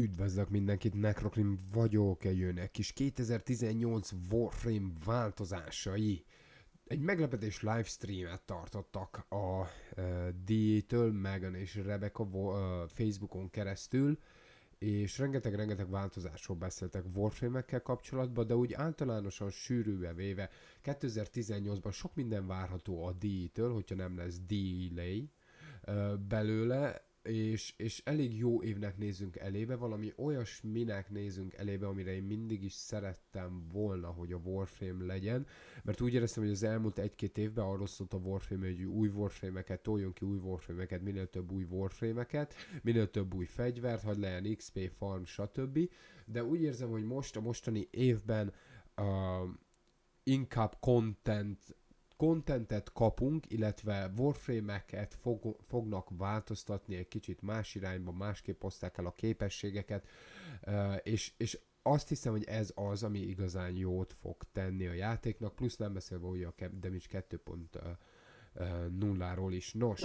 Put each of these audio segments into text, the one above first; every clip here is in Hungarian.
Üdvözlök mindenkit, Necrocrim vagyok, jönnek kis 2018 Warframe változásai. Egy meglepetés livestreamet tartottak a uh, D-től, Megan és Rebecca uh, Facebookon keresztül, és rengeteg-rengeteg változásról beszéltek Warframe-ekkel kapcsolatban, de úgy általánosan sűrűbe véve 2018-ban sok minden várható a D-től, hogyha nem lesz delay uh, belőle, és, és elég jó évnek nézünk elébe, valami olyasminek nézünk elébe, amire én mindig is szerettem volna, hogy a Warframe legyen, mert úgy éreztem, hogy az elmúlt egy-két évben arról szólt a Warframe, hogy új Warframe-eket, toljon ki új Warframe-eket, minél több új Warframe-eket, minél több új fegyvert, hogy legyen XP, farm, stb. De úgy érzem, hogy most a mostani évben uh, inkább content contentet kapunk, illetve Warframe-eket fog, fognak változtatni egy kicsit más irányba, másképp oszták el a képességeket, és, és azt hiszem, hogy ez az, ami igazán jót fog tenni a játéknak, plusz nem beszélve ugye a Damage 2.0-ról is. Nos,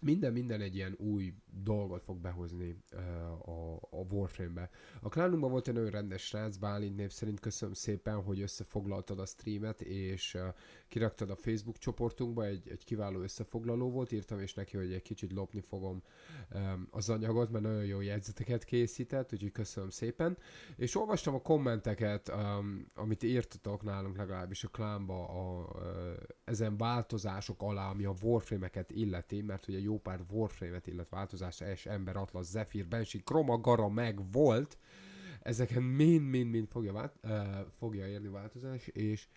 minden, minden egy ilyen új dolgot fog behozni uh, a, a Warframe-be. A klánunkban volt egy nagyon rendes srác, Bálint név szerint köszönöm szépen, hogy összefoglaltad a streamet, és uh, kiraktad a Facebook csoportunkba, egy, egy kiváló összefoglaló volt, írtam és neki, hogy egy kicsit lopni fogom um, az anyagot, mert nagyon jó jegyzeteket készített, úgyhogy köszönöm szépen. És olvastam a kommenteket, um, amit írtatok nálunk legalábbis a klánba a, uh, ezen változások alá, ami a Warframe-eket illeti, mert ugye jó pár Warframe-et illet változás, és Ember, Atlas, Zephyr, Banshee, Chroma, Gara meg volt, ezeken mind-mind-mind fogja, vált, uh, fogja érni változás, és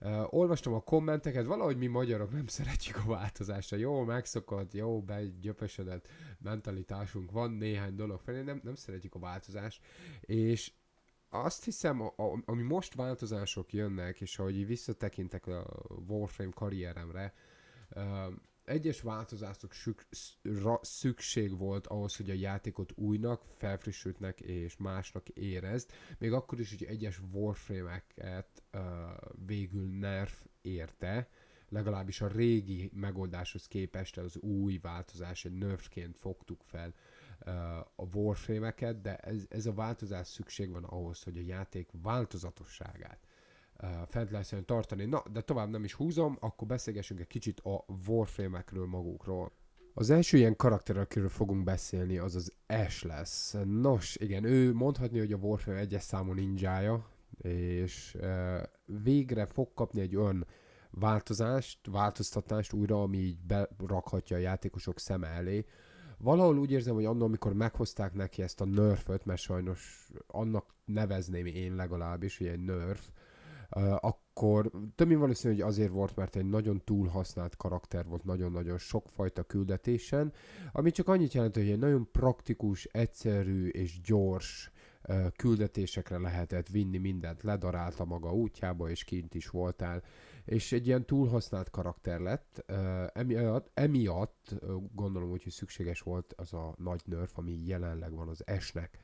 Uh, olvastam a kommenteket, valahogy mi magyarok nem szeretjük a változást. Jó, megszokott, jó, begyöpösödött mentalitásunk van néhány dolog felé, nem, nem szeretjük a változást, és azt hiszem, a, a, ami most változások jönnek, és ahogy visszatekintek a Warframe karrieremre, uh, egyes változások szükség volt ahhoz, hogy a játékot újnak, felfrissültnek és másnak érezd, még akkor is, hogy egyes Warframe-eket uh, végül nerf érte, legalábbis a régi megoldáshoz képest az új változás egy nerfként fogtuk fel uh, a Warframe-eket, de ez, ez a változás szükség van ahhoz, hogy a játék változatosságát fent lehessen tartani. Na, de tovább nem is húzom, akkor beszélgessünk egy kicsit a Warframe-ekről magukról. Az első ilyen karakter, akiről fogunk beszélni, az az Ash lesz. Nos, igen, ő mondhatni, hogy a Warframe egyes számú ninjája, és e, végre fog kapni egy olyan változást, változtatást újra, ami így berakhatja a játékosok szeme elé. Valahol úgy érzem, hogy annól, amikor meghozták neki ezt a nerföt, mert sajnos annak nevezném én legalábbis, hogy egy nerf, akkor több mint valószínű, hogy azért volt, mert egy nagyon túl használt karakter volt nagyon-nagyon sokfajta küldetésen, ami csak annyit jelent, hogy egy nagyon praktikus, egyszerű és gyors küldetésekre lehetett vinni mindent, ledarálta maga útjába, és kint is voltál, és egy ilyen túlhasznált karakter lett, emiatt, emiatt gondolom hogy szükséges volt az a nagy nerf, ami jelenleg van az esnek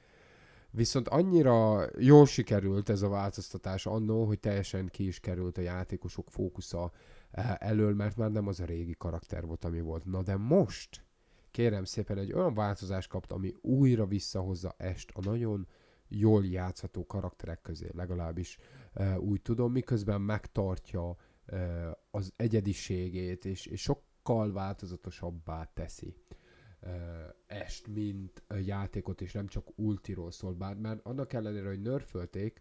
Viszont annyira jól sikerült ez a változtatás annó, hogy teljesen ki is került a játékosok fókusza eh, elől, mert már nem az a régi karakter volt, ami volt. Na de most, kérem szépen, egy olyan változást kapt, ami újra visszahozza est a nagyon jól játszható karakterek közé, legalábbis e, úgy tudom, miközben megtartja e, az egyediségét, és, és sokkal változatosabbá teszi est, mint játékot, és nem csak ultiról szól, bár már annak ellenére, hogy nerfölték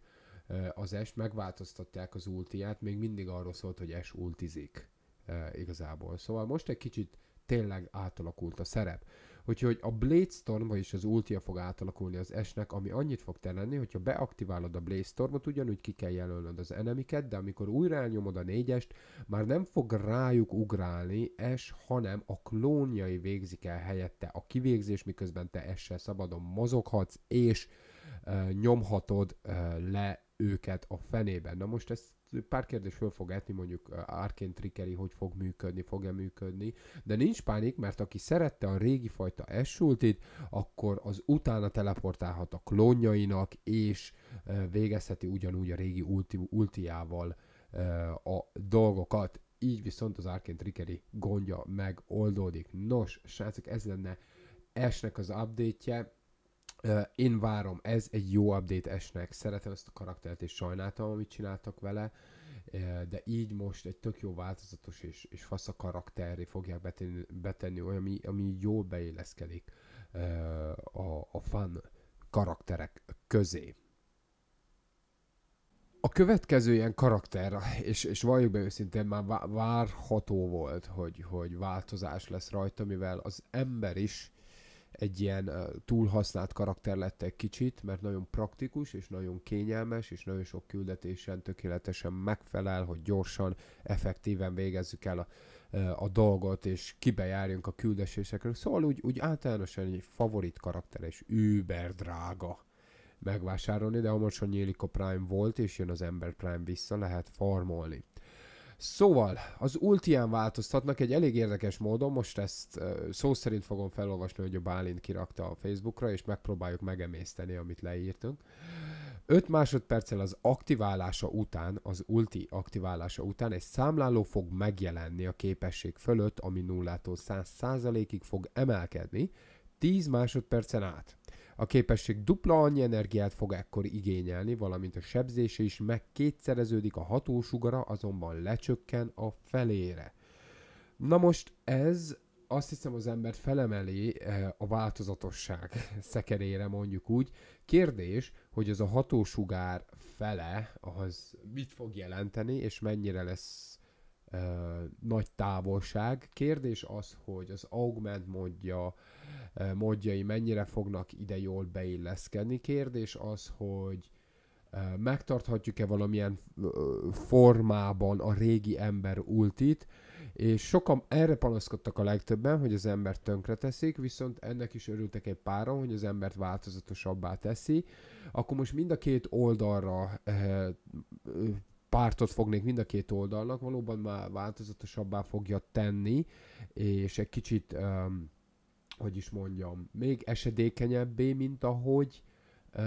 az est, megváltoztatják az ultiát, még mindig arról szólt, hogy es ultizik igazából. Szóval most egy kicsit tényleg átalakult a szerep. Úgyhogy a Blade Storm, vagyis az ultia fog átalakulni az esnek, ami annyit fog tenni, hogyha beaktiválod a Blade Stormot, ugyanúgy ki kell jelölnöd az enemiket, de amikor újra elnyomod a négyest, már nem fog rájuk ugrálni es, hanem a klónjai végzik el helyette a kivégzés, miközben te essel szabadon mozoghatsz, és uh, nyomhatod uh, le őket a fenében. Na most ezt pár kérdés föl fog etni, mondjuk Arkane Trickery hogy fog működni, fog-e működni, de nincs pánik, mert aki szerette a régi fajta Esultit, akkor az utána teleportálhat a klónjainak, és végezheti ugyanúgy a régi ulti, ultiával a dolgokat. Így viszont az Arkane Trickery gondja megoldódik. Nos, srácok, ez lenne Esnek az update-je Uh, én várom, ez egy jó update esnek, szeretem ezt a karaktert, és sajnáltam, amit csináltak vele, de így most egy tök jó változatos és, és fasz a karakterré fogják betenni, betenni ami, ami jól beilleszkedik a, a fan karakterek közé. A következő ilyen karakter, és, és valljuk be őszintén, már várható volt, hogy, hogy változás lesz rajta, mivel az ember is egy ilyen túlhasznált karakter lett egy kicsit, mert nagyon praktikus, és nagyon kényelmes, és nagyon sok küldetésen tökéletesen megfelel, hogy gyorsan, effektíven végezzük el a, a dolgot, és kibejárjunk a küldetésekről. Szóval úgy, úgy általánosan egy favorit karakter, és über drága megvásárolni, de hamarosan nyílik a Prime volt, és jön az Ember Prime vissza, lehet farmolni. Szóval, az ultián változtatnak egy elég érdekes módon, most ezt szó szerint fogom felolvasni, hogy a Bálint kirakta a Facebookra, és megpróbáljuk megemészteni, amit leírtunk. 5 másodperccel az aktiválása után, az ulti aktiválása után egy számláló fog megjelenni a képesség fölött, ami 0-tól 100%-ig fog emelkedni, 10 másodpercen át. A képesség dupla annyi energiát fog ekkor igényelni, valamint a sebzése is megkétszereződik, a hatósugara azonban lecsökken a felére. Na most ez azt hiszem az embert felemeli eh, a változatosság szekerére, mondjuk úgy. Kérdés, hogy az a hatósugár fele, az mit fog jelenteni, és mennyire lesz nagy távolság. Kérdés az, hogy az augment modja, uh, modjai mennyire fognak ide jól beilleszkedni. Kérdés az, hogy megtarthatjuk-e valamilyen formában a régi ember ultit, és sokan erre panaszkodtak a legtöbben, hogy az embert tönkre teszik, viszont ennek is örültek egy páron, hogy az embert változatosabbá teszi. Akkor most mind a két oldalra pártot fognék mind a két oldalnak, valóban már változatosabbá fogja tenni, és egy kicsit, um, hogy is mondjam, még esedékenyebbé, mint ahogy uh,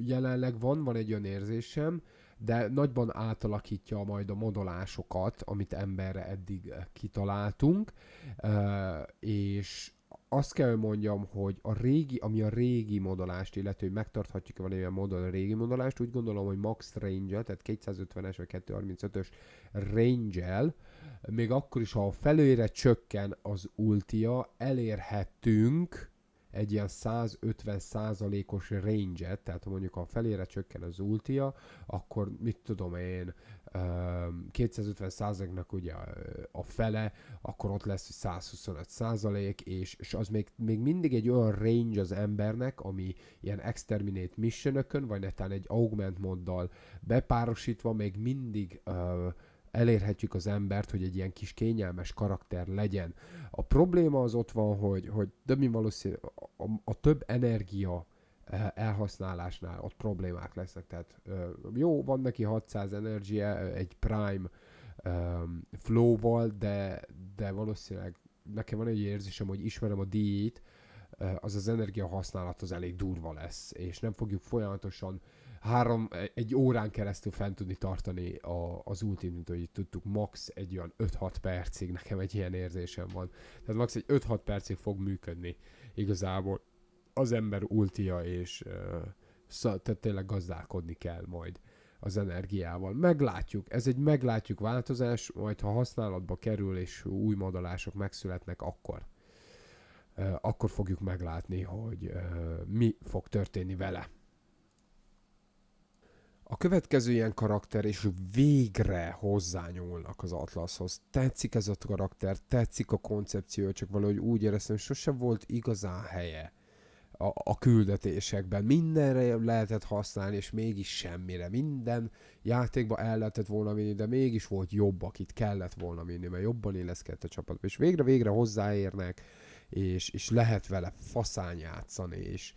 jelenleg van, van egy olyan érzésem, de nagyban átalakítja majd a modolásokat, amit emberre eddig kitaláltunk, uh, és azt kell mondjam, hogy a régi, ami a régi modolást illető, hogy megtarthatjuk valamilyen módon a régi modolást, úgy gondolom, hogy max range tehát 250-es vagy 235-ös range még akkor is, ha a felőre csökken az ultia, elérhetünk egy ilyen 150 százalékos range-et, tehát ha mondjuk a felére csökken az ultia, akkor mit tudom én, 250 százaléknak ugye a fele, akkor ott lesz 125 százalék, és, és az még, még mindig egy olyan range az embernek, ami ilyen exterminate missionökön, vagy netán egy augment moddal bepárosítva még mindig uh, elérhetjük az embert, hogy egy ilyen kis kényelmes karakter legyen. A probléma az ott van, hogy, hogy de mi valószínű, a, a több energia elhasználásnál ott problémák lesznek. Tehát jó, van neki 600 energia egy prime flow-val, de, de valószínűleg nekem van egy érzésem, hogy ismerem a díjét, az az energia használat az elég durva lesz, és nem fogjuk folyamatosan három, egy órán keresztül fent tudni tartani a, az ulti, mint hogy tudtuk, max egy olyan 5-6 percig, nekem egy ilyen érzésem van. Tehát max egy 5-6 percig fog működni igazából az ember ultia, és tehát tényleg gazdálkodni kell majd az energiával. Meglátjuk, ez egy meglátjuk változás, majd ha használatba kerül és új modalások megszületnek, akkor akkor fogjuk meglátni, hogy mi fog történni vele. A következő ilyen karakter, és végre hozzányúlnak az Atlashoz. Tetszik ez a karakter, tetszik a koncepció, csak valahogy úgy éreztem, hogy sose volt igazán helye a, a küldetésekben. Mindenre lehetett használni, és mégis semmire. Minden játékba el lehetett volna vinni, de mégis volt jobb, akit kellett volna vinni, mert jobban illeszkedett a csapatba. És végre-végre hozzáérnek, és, és lehet vele faszán játszani, és,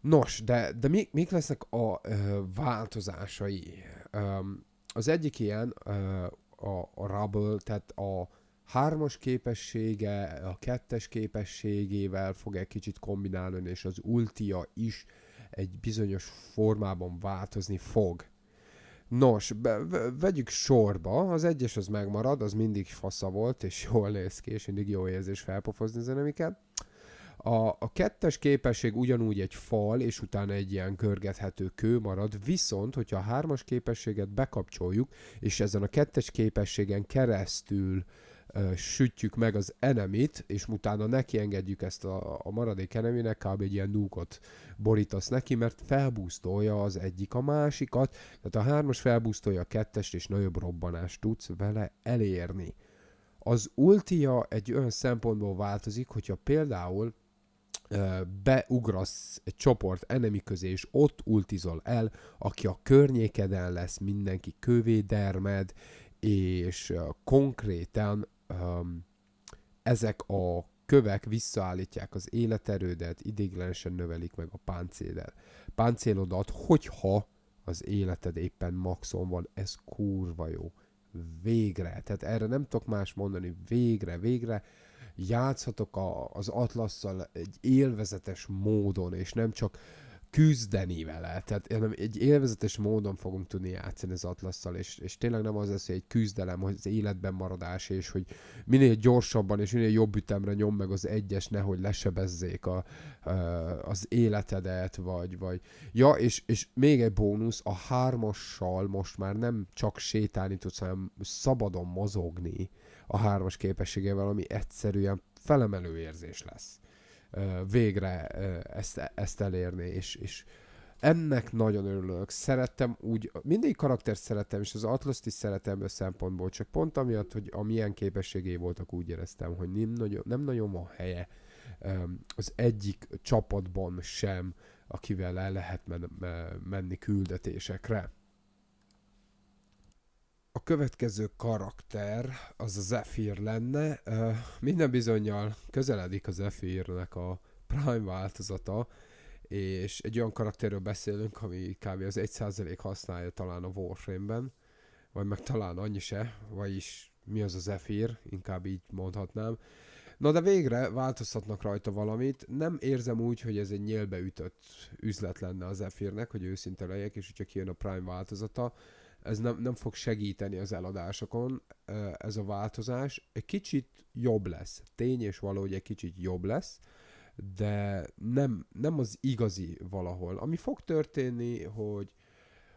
Nos, de, de mi, mik lesznek a ö, változásai? Um, az egyik ilyen ö, a, a Rubble, tehát a hármas képessége, a kettes képességével fog egy kicsit kombinálni, és az ultia is egy bizonyos formában változni fog. Nos, be, vegyük sorba, az egyes az megmarad, az mindig fasza volt, és jól néz ki, és mindig jó érzés felpofozni az enemiket A, a kettes képesség ugyanúgy egy fal, és utána egy ilyen görgethető kő marad, viszont, hogyha a hármas képességet bekapcsoljuk, és ezen a kettes képességen keresztül sütjük meg az enemit, és utána neki engedjük ezt a, a maradék eneminek, kb. egy ilyen núkot borítasz neki, mert felbúztolja az egyik a másikat, tehát a hármas felbúztolja a kettest, és nagyobb robbanást tudsz vele elérni. Az ultia egy olyan szempontból változik, hogyha például beugrasz egy csoport enemi közé, és ott ultizol el, aki a környékeden lesz, mindenki kövédermed, és konkrétan um, ezek a kövek visszaállítják az életerődet, idéglenesen növelik meg a páncélodat. páncélodat, hogyha az életed éppen maxon van, ez kurva jó. Végre. Tehát erre nem tudok más mondani. Végre, végre játszhatok a, az Atlasszal egy élvezetes módon, és nem csak küzdeni vele. Tehát én egy élvezetes módon fogunk tudni játszani az Atlasszal, és, és tényleg nem az lesz, hogy egy küzdelem, hogy az életben maradás, és hogy minél gyorsabban és minél jobb ütemre nyom meg az egyes, nehogy lesebezzék a, az életedet, vagy, vagy... Ja, és, és még egy bónusz, a hármassal most már nem csak sétálni tudsz, hanem szabadon mozogni a hármas képességével, ami egyszerűen felemelő érzés lesz végre ezt, ezt elérni, és, és ennek nagyon örülök. Szerettem úgy, mindig karaktert szerettem, és az atlas is szeretem a szempontból, csak pont amiatt, hogy a milyen képességei voltak, úgy éreztem, hogy nem nagyon, nem nagyon van helye az egyik csapatban sem, akivel el lehet men- menni küldetésekre. Következő karakter az a Zephyr lenne. Minden bizonyal közeledik a Zephyrnek a Prime változata, és egy olyan karakterről beszélünk, ami kb. az 1% használja talán a Warframe-ben, vagy meg talán annyi se, vagyis mi az a Zephyr, inkább így mondhatnám. Na de végre változtatnak rajta valamit. Nem érzem úgy, hogy ez egy nyélbe ütött üzlet lenne a Zephyrnek, hogy őszinte legyek, és hogyha kijön a Prime változata, ez nem, nem fog segíteni az eladásokon, ez a változás. Egy kicsit jobb lesz. Tény és való, egy kicsit jobb lesz, de nem, nem az igazi valahol. Ami fog történni, hogy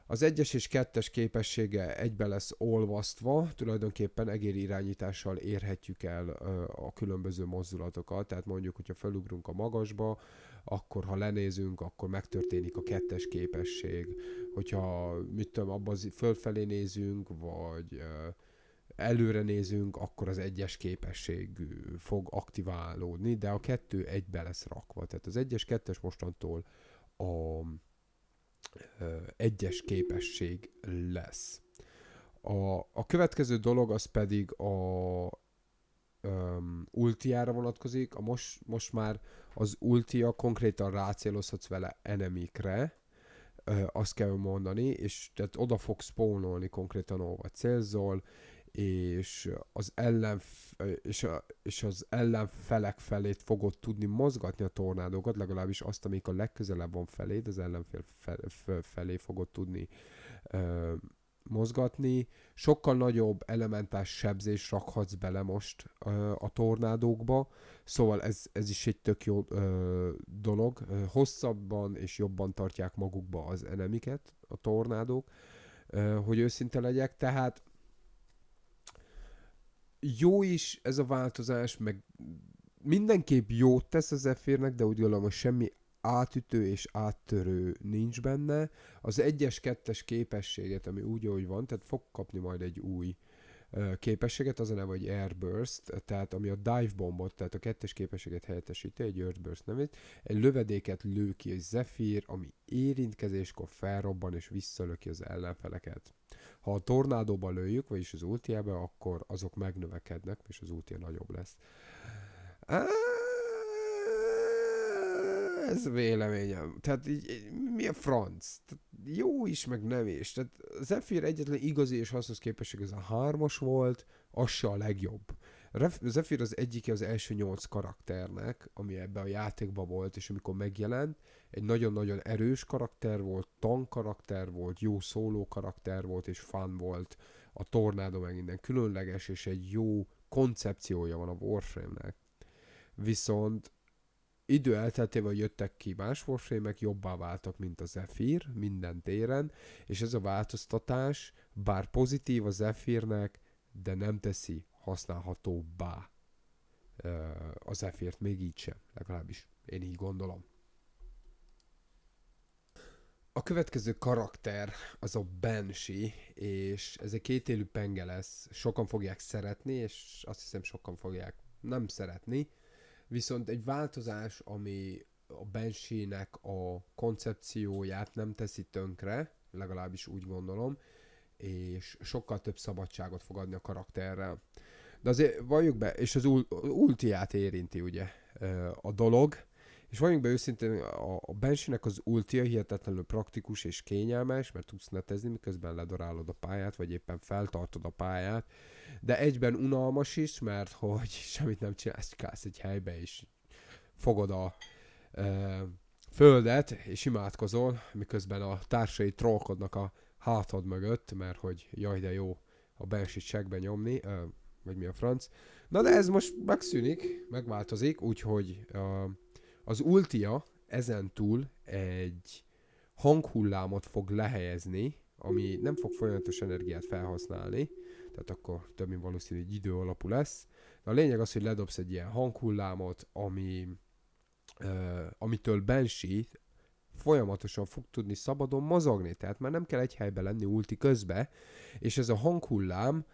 az egyes és kettes képessége egybe lesz olvasztva, tulajdonképpen egér irányítással érhetjük el a különböző mozdulatokat, tehát mondjuk, hogyha felugrunk a magasba, akkor ha lenézünk, akkor megtörténik a kettes képesség, hogyha mit tudom, abban fölfelé nézünk, vagy előre nézünk, akkor az egyes képesség fog aktiválódni, de a kettő egybe lesz rakva. Tehát az egyes, kettes mostantól a egyes képesség lesz. A, a következő dolog az pedig a um, ultiára vonatkozik. A most, most már az ultia konkrétan rácélozhatsz vele enemikre, uh, azt kell mondani, és tehát oda fog spawnolni konkrétan, ahova célzol, és az ellen és, a, és az ellenfelek felét fogod tudni mozgatni a tornádókat, legalábbis azt, amik a legközelebb van feléd, az ellenfél fel, fel, felé fogod tudni ö, mozgatni. Sokkal nagyobb elementás sebzés rakhatsz bele most ö, a tornádókba, szóval ez, ez is egy tök jó ö, dolog. Hosszabban és jobban tartják magukba az enemiket, a tornádók, ö, hogy őszinte legyek, tehát jó is ez a változás, meg mindenképp jót tesz az Zephyr-nek, de úgy gondolom, hogy semmi átütő és áttörő nincs benne. Az egyes kettes képességet, ami úgy, ahogy van, tehát fog kapni majd egy új képességet, az a neve, hogy Airburst, tehát ami a dive bombot, tehát a kettes képességet helyettesíti, egy Airburst nevét, egy lövedéket lő ki egy Zephyr, ami érintkezéskor felrobban és visszalöki az ellenfeleket. Ha a tornádóba lőjük, vagyis az ultiába, akkor azok megnövekednek, és az ultia nagyobb lesz. Ez véleményem. Tehát így, mi a franc? Tehát jó is, meg nem is. Tehát Zephyr egyetlen igazi és hasznos képesség ez a hármas volt, az se a legjobb. Zephyr az egyike az első nyolc karakternek, ami ebbe a játékba volt, és amikor megjelent, egy nagyon-nagyon erős karakter volt, tank karakter volt, jó szóló karakter volt, és fun volt. A tornádó meg minden különleges, és egy jó koncepciója van a Warframe-nek. Viszont idő elteltével jöttek ki más Warframe-ek, jobbá váltak, mint a Zephyr minden téren, és ez a változtatás, bár pozitív a Zephyrnek, de nem teszi használhatóbbá a Zephyrt, még így sem, legalábbis én így gondolom. A következő karakter az a Banshee, és ez egy kétélű penge lesz. Sokan fogják szeretni, és azt hiszem sokan fogják nem szeretni. Viszont egy változás, ami a Banshee-nek a koncepcióját nem teszi tönkre, legalábbis úgy gondolom, és sokkal több szabadságot fog adni a karakterrel. De azért valljuk be, és az ultiát érinti ugye a dolog, és vagyunk be őszintén, a, a Banshee-nek az ultia hihetetlenül praktikus és kényelmes, mert tudsz netezni, miközben ledorálod a pályát, vagy éppen feltartod a pályát, de egyben unalmas is, mert hogy semmit nem csinálsz, kálsz egy helybe, és fogod a e, földet, és imádkozol, miközben a társai trollkodnak a hátad mögött, mert hogy jaj, de jó a Banshee segbe nyomni, e, vagy mi a franc. Na de ez most megszűnik, megváltozik, úgyhogy uh, az Ultia ezen túl egy hanghullámot fog lehelyezni, ami nem fog folyamatos energiát felhasználni, tehát akkor több mint valószínű egy idő alapú lesz. De a lényeg az, hogy ledobsz egy ilyen hanghullámot, ami, uh, amitől Banshee folyamatosan fog tudni szabadon mozogni, tehát már nem kell egy helyben lenni ulti közbe, és ez a hanghullám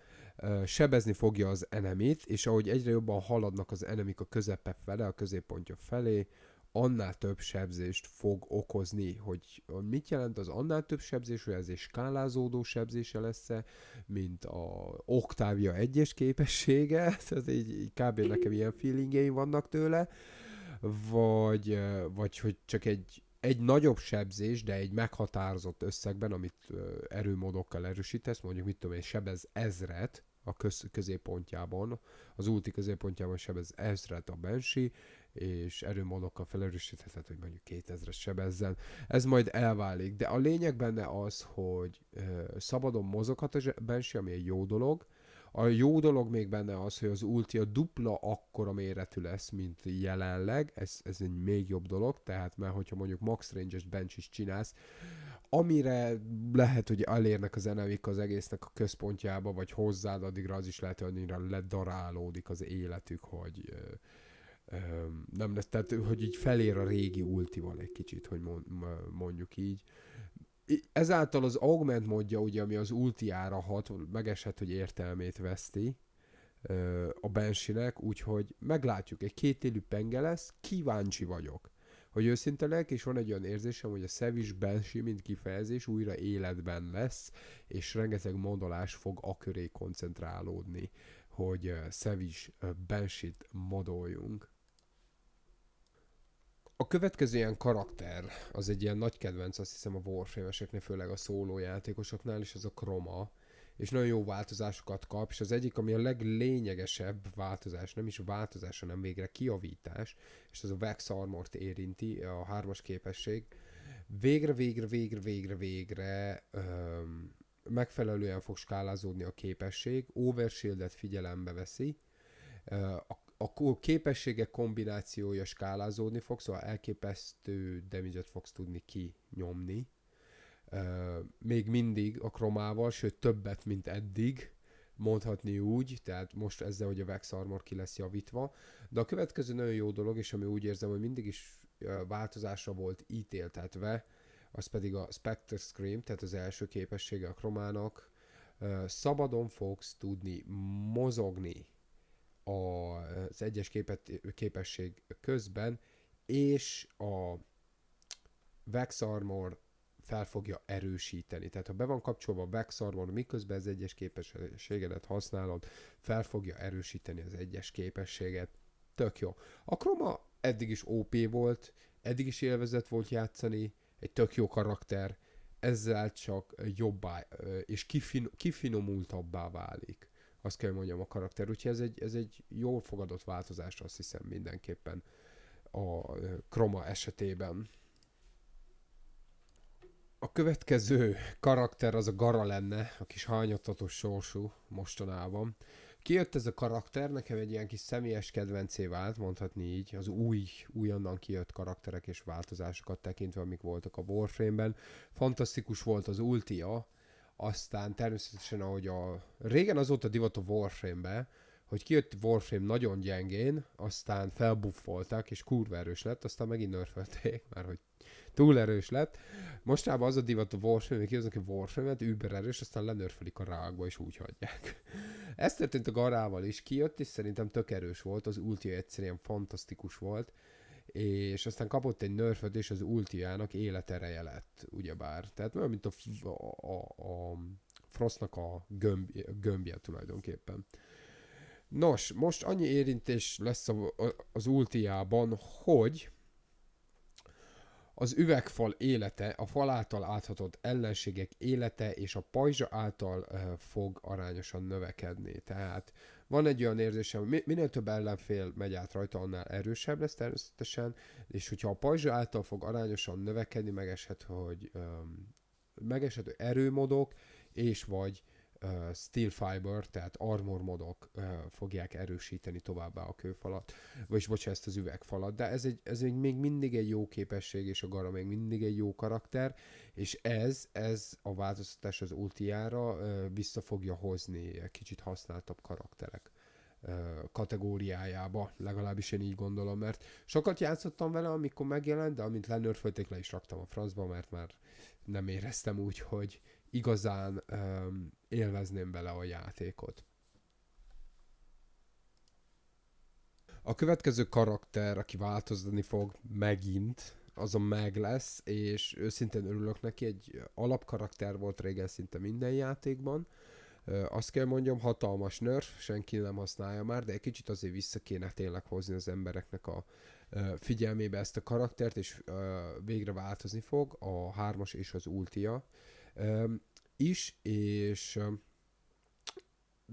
sebezni fogja az enemit, és ahogy egyre jobban haladnak az enemik a közepe fele, a középpontja felé, annál több sebzést fog okozni, hogy mit jelent az annál több sebzés, hogy ez egy skálázódó sebzése lesz -e, mint a Octavia egyes képessége, tehát így, így kb. nekem ilyen feelingjeim vannak tőle, vagy, vagy hogy csak egy, egy nagyobb sebzés, de egy meghatározott összegben, amit erőmódokkal erősítesz, mondjuk mit tudom én, sebez ezret, a köz, középpontjában, az úti középpontjában sebez ezret a Banshee, és erőmódokkal felerősítheted, hogy mondjuk 2000-es sebezzen. Ez majd elválik, de a lényeg benne az, hogy ö, szabadon mozoghat a Banshee, ami egy jó dolog, a jó dolog még benne az, hogy az ulti a dupla akkora méretű lesz, mint jelenleg, ez, ez egy még jobb dolog, tehát mert hogyha mondjuk max range-es bench is csinálsz, amire lehet, hogy elérnek az enemik az egésznek a központjába, vagy hozzád, addigra az is lehet, hogy annyira ledarálódik az életük, hogy nem lesz, tehát hogy így felér a régi ultival egy kicsit, hogy mondjuk így. Ezáltal az augment modja, ugye, ami az ultiára hat, megesett, hogy értelmét veszti a bensinek, úgyhogy meglátjuk, egy kétélű penge lesz, kíváncsi vagyok. Hogy őszinte és van egy olyan érzésem, hogy a Szevis Banshee, mint kifejezés újra életben lesz, és rengeteg modolás fog a köré koncentrálódni, hogy Szevis Banshee-t modoljunk. A következő ilyen karakter, az egy ilyen nagy kedvenc, azt hiszem a Warframe-eseknél, főleg a szóló játékosoknál, és az a Chroma, és nagyon jó változásokat kap, és az egyik, ami a leglényegesebb változás, nem is változás, hanem végre kiavítás, és ez a Vex Armort érinti, a hármas képesség, végre, végre, végre, végre, végre öm, megfelelően fog skálázódni a képesség, overshieldet figyelembe veszi, a a képességek kombinációja skálázódni fog, szóval elképesztő damage fogsz tudni kinyomni. Még mindig a kromával, sőt többet, mint eddig, mondhatni úgy, tehát most ezzel, hogy a Vex Armor ki lesz javítva. De a következő nagyon jó dolog, és ami úgy érzem, hogy mindig is változásra volt ítéltetve, az pedig a Spectre Scream, tehát az első képessége a kromának. Szabadon fogsz tudni mozogni az egyes képet, képesség közben, és a Vex Armor fel fogja erősíteni. Tehát ha be van kapcsolva a Vex Armor, miközben az egyes képességedet használod, fel fogja erősíteni az egyes képességet. Tök jó. A Chroma eddig is OP volt, eddig is élvezett volt játszani, egy tök jó karakter, ezzel csak jobbá és kifin, kifinomultabbá válik azt kell mondjam a karakter. Úgyhogy ez egy, ez egy jól fogadott változás, azt hiszem mindenképpen a Chroma esetében. A következő karakter az a Gara lenne, a kis hányattatós sorsú mostanában. kijött ez a karakter, nekem egy ilyen kis személyes kedvencé vált, mondhatni így, az új, újonnan kijött karakterek és változásokat tekintve, amik voltak a Warframe-ben. Fantasztikus volt az ultia, aztán természetesen, ahogy a... Régen az volt a divat a Warframe-be, hogy kijött Warframe nagyon gyengén, aztán felbuffolták, és kurva erős lett, aztán megint nerfelték, már hogy túl erős lett. Mostában az a divat a Warframe, hogy kihoznak egy Warframe-et, über erős, aztán lenörfelik a rákba, és úgy hagyják. Ez történt a Garával is, kijött, és szerintem tök erős volt, az ultia egyszerűen fantasztikus volt, és aztán kapott egy nerföt, és az ultiának életereje lett, ugyebár. Tehát olyan, mint a, a, a, Frostnak a gömb, gömbje tulajdonképpen. Nos, most annyi érintés lesz a, a, az ultiában, hogy az üvegfal élete, a fal által áthatott ellenségek élete és a pajzsa által uh, fog arányosan növekedni. Tehát van egy olyan érzésem, hogy minél több ellenfél megy át rajta, annál erősebb lesz természetesen, és hogyha a pajzsa által fog arányosan növekedni, megeshet, hogy um, megeshet, hogy erőmodok, és vagy steel fiber, tehát armor modok fogják erősíteni továbbá a kőfalat, vagyis bocsánat, ezt az üvegfalat, de ez, egy, ez egy, még mindig egy jó képesség, és a Gara még mindig egy jó karakter, és ez, ez a változtatás az ultiára vissza fogja hozni kicsit használtabb karakterek kategóriájába, legalábbis én így gondolom, mert sokat játszottam vele, amikor megjelent, de amint lenörfölték, le is raktam a francba, mert már nem éreztem úgy, hogy igazán um, élvezném bele a játékot. A következő karakter, aki változni fog megint, az a meg lesz, és őszintén örülök neki, egy alapkarakter volt régen szinte minden játékban. Azt kell mondjam, hatalmas nerf, senki nem használja már, de egy kicsit azért vissza kéne tényleg hozni az embereknek a figyelmébe ezt a karaktert, és végre változni fog a hármas és az ultia is, és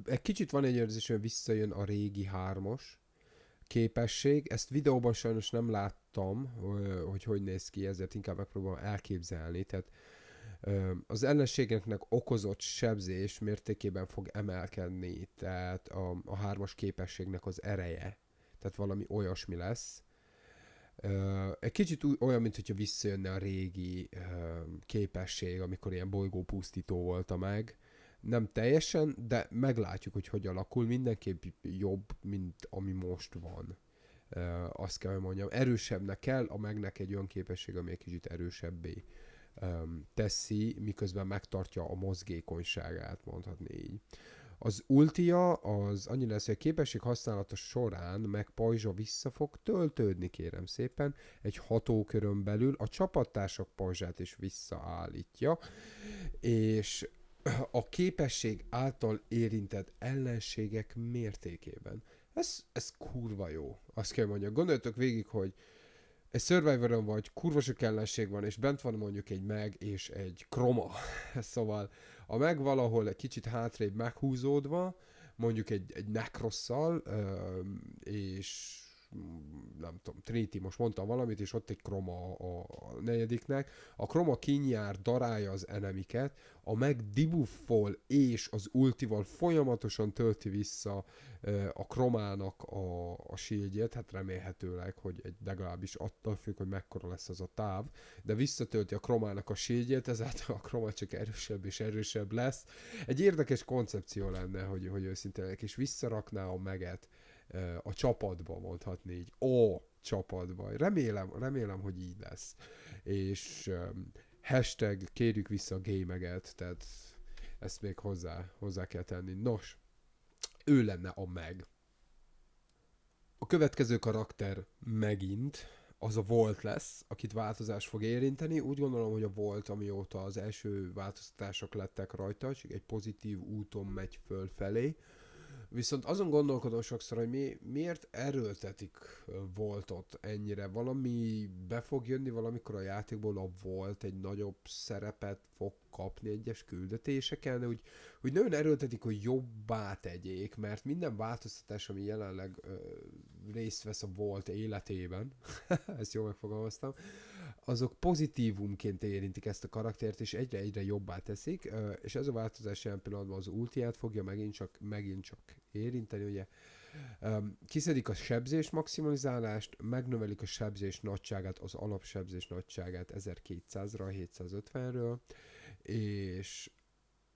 egy kicsit van egy érzés, hogy visszajön a régi hármas képesség. Ezt videóban sajnos nem láttam, hogy hogy néz ki, ezért inkább megpróbálom elképzelni. Tehát az ellenségeknek okozott sebzés mértékében fog emelkedni, tehát a, a hármas képességnek az ereje, tehát valami olyasmi lesz. Egy kicsit olyan, mint hogyha visszajönne a régi képesség, amikor ilyen bolygópusztító volt a meg. Nem teljesen, de meglátjuk, hogy hogy alakul. Mindenképp jobb, mint ami most van. Azt kell, hogy mondjam. Erősebbnek kell, a megnek egy olyan képesség, ami egy kicsit erősebbé teszi, miközben megtartja a mozgékonyságát, mondhatni így. Az ultia az annyi lesz, hogy a képesség használata során meg pajzsa vissza fog töltődni, kérem szépen, egy hatókörön belül a csapattársak pajzsát is visszaállítja, és a képesség által érintett ellenségek mértékében. Ez, ez kurva jó, azt kell mondjam. Gondoljatok végig, hogy egy survivor vagy, kurva sok ellenség van, és bent van mondjuk egy meg és egy kroma. szóval a meg valahol egy kicsit hátrébb meghúzódva, mondjuk egy, egy nekrosszal, és nem tudom, Trinity most mondtam valamit, és ott egy kroma a, a negyediknek. A kroma kinyár, darálja az enemiket, a meg dibuffol és az ultival folyamatosan tölti vissza a kromának a, a shieldjét, hát remélhetőleg, hogy egy legalábbis attól függ, hogy mekkora lesz az a táv, de visszatölti a kromának a shieldjét, ezáltal a kroma csak erősebb és erősebb lesz. Egy érdekes koncepció lenne, hogy, hogy őszintén, és visszarakná a meget a csapatba, mondhatni így. Ó, csapatba. Remélem, remélem, hogy így lesz. És hashtag kérjük vissza a gémeget, tehát ezt még hozzá, hozzá kell tenni. Nos, ő lenne a meg. A következő karakter megint az a Volt lesz, akit változás fog érinteni. Úgy gondolom, hogy a Volt, amióta az első változtatások lettek rajta, csak egy pozitív úton megy fölfelé. Viszont azon gondolkodom sokszor, hogy mi, miért erőltetik voltot ennyire. Valami be fog jönni valamikor a játékból a volt egy nagyobb szerepet fog kapni egyes küldetéseken, de úgy, úgy nagyon erőltetik, hogy jobbá tegyék, mert minden változtatás, ami jelenleg ö, részt vesz a volt életében, ezt jól megfogalmaztam, azok pozitívumként érintik ezt a karaktert, és egyre-egyre jobbá teszik, és ez a változás jelen pillanatban az ultiát fogja megint csak, megint csak érinteni, ugye. Kiszedik a sebzés maximalizálást, megnövelik a sebzés nagyságát, az alapsebzés nagyságát 1200-ra, 750-ről, és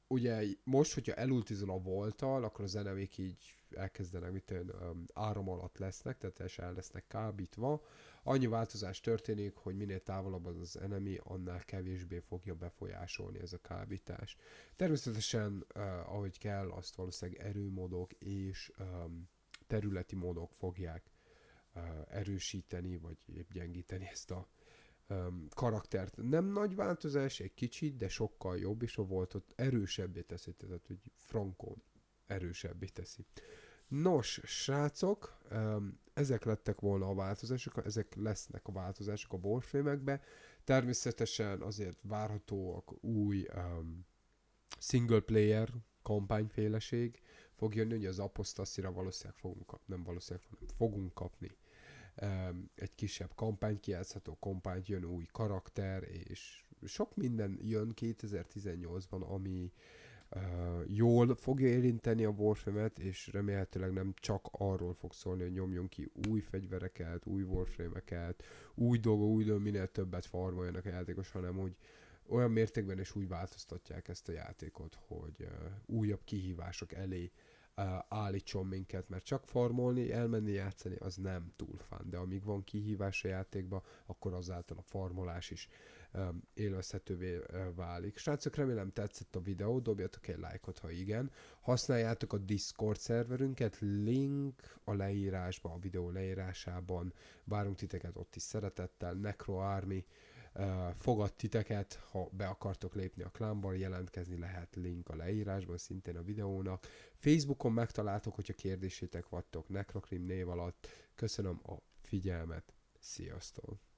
ugye most, hogyha elultizol a voltal, akkor az enemék így elkezdenek, mit tudom, áram alatt lesznek, tehát el lesznek kábítva. Annyi változás történik, hogy minél távolabb az az enemi, annál kevésbé fogja befolyásolni ez a kábítás. Természetesen, uh, ahogy kell, azt valószínűleg erőmódok és um, területi módok fogják uh, erősíteni, vagy épp gyengíteni ezt a um, karaktert. Nem nagy változás, egy kicsit, de sokkal jobb, és a volt ott erősebbé teszi, tehát hogy Frankon erősebbé teszi. Nos, srácok, ezek lettek volna a változások, ezek lesznek a változások a Warframe-ekbe. Természetesen azért várhatóak új um, single player kampányféleség fog jönni, hogy az aposztaszira valószínűleg fogunk kapni, nem valószínűleg, hanem fogunk kapni um, egy kisebb kampány, kijátszható kampány, jön új karakter, és sok minden jön 2018-ban, ami jól fogja érinteni a Warframe-et, és remélhetőleg nem csak arról fog szólni, hogy nyomjon ki új fegyvereket, új Warframe-eket, új dolgok, új dolgok, minél többet farmoljanak a játékos, hanem hogy olyan mértékben is úgy változtatják ezt a játékot, hogy újabb kihívások elé állítson minket, mert csak farmolni, elmenni játszani, az nem túl fán, de amíg van kihívás a játékba, akkor azáltal a farmolás is élvezhetővé uh, válik. Srácok, remélem tetszett a videó, dobjatok egy lájkot, ha igen. Használjátok a Discord szerverünket, link a leírásban, a videó leírásában. Várunk titeket ott is szeretettel, Necro Army, fogad titeket, ha be akartok lépni a klánba, jelentkezni lehet link a leírásban, szintén a videónak. Facebookon megtaláltok, hogyha kérdésétek vagytok Necrocrim név alatt. Köszönöm a figyelmet, sziasztok!